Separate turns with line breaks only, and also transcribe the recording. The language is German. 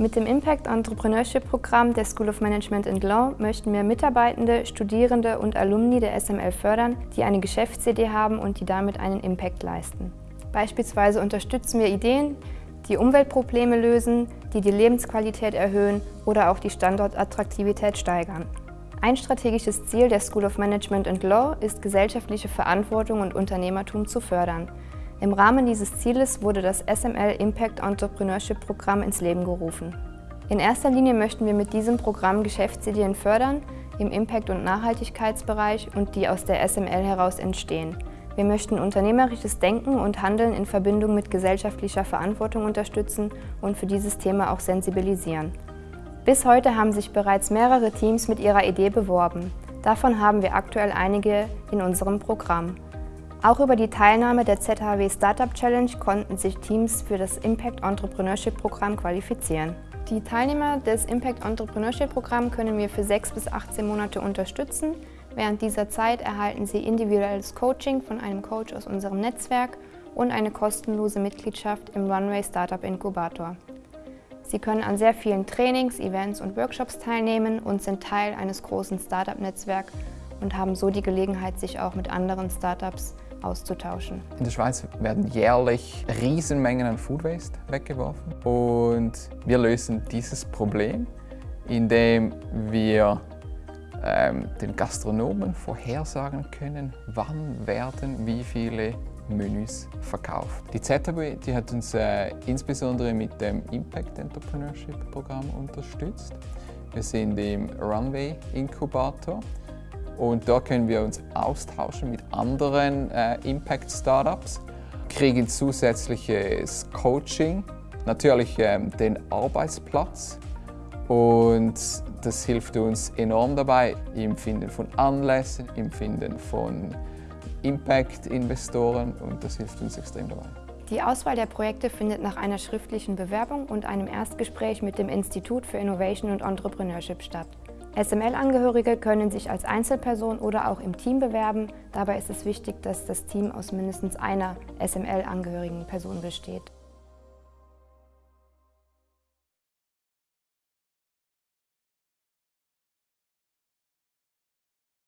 Mit dem Impact Entrepreneurship Programm der School of Management and Law möchten wir Mitarbeitende, Studierende und Alumni der SML fördern, die eine Geschäftsidee haben und die damit einen Impact leisten. Beispielsweise unterstützen wir Ideen, die Umweltprobleme lösen, die die Lebensqualität erhöhen oder auch die Standortattraktivität steigern. Ein strategisches Ziel der School of Management and Law ist, gesellschaftliche Verantwortung und Unternehmertum zu fördern. Im Rahmen dieses Zieles wurde das SML Impact Entrepreneurship Programm ins Leben gerufen. In erster Linie möchten wir mit diesem Programm Geschäftsideen fördern, im Impact- und Nachhaltigkeitsbereich und die aus der SML heraus entstehen. Wir möchten unternehmerisches Denken und Handeln in Verbindung mit gesellschaftlicher Verantwortung unterstützen und für dieses Thema auch sensibilisieren. Bis heute haben sich bereits mehrere Teams mit ihrer Idee beworben. Davon haben wir aktuell einige in unserem Programm. Auch über die Teilnahme der ZHW Startup Challenge konnten sich Teams für das Impact Entrepreneurship Programm qualifizieren. Die Teilnehmer des Impact Entrepreneurship Programm können wir für 6 bis 18 Monate unterstützen. Während dieser Zeit erhalten sie individuelles Coaching von einem Coach aus unserem Netzwerk und eine kostenlose Mitgliedschaft im Runway Startup Inkubator. Sie können an sehr vielen Trainings, Events und Workshops teilnehmen und sind Teil eines großen Startup-Netzwerks und haben so die Gelegenheit, sich auch mit anderen Startups auszutauschen.
In der Schweiz werden jährlich Riesenmengen an Food Waste weggeworfen und wir lösen dieses Problem, indem wir ähm, den Gastronomen vorhersagen können, wann werden wie viele Menüs verkauft. Die ZHB die hat uns äh, insbesondere mit dem Impact Entrepreneurship Programm unterstützt. Wir sind im Runway Inkubator und da können wir uns austauschen mit anderen äh, Impact-Startups, kriegen zusätzliches Coaching, natürlich ähm, den Arbeitsplatz und das hilft uns enorm dabei im Finden von Anlässen, im Finden von Impact-Investoren und das hilft uns extrem dabei.
Die Auswahl der Projekte findet nach einer schriftlichen Bewerbung und einem Erstgespräch mit dem Institut für Innovation und Entrepreneurship statt. SML-Angehörige können sich als Einzelperson oder auch im Team bewerben. Dabei ist es wichtig, dass das Team aus mindestens einer SML-angehörigen Person besteht.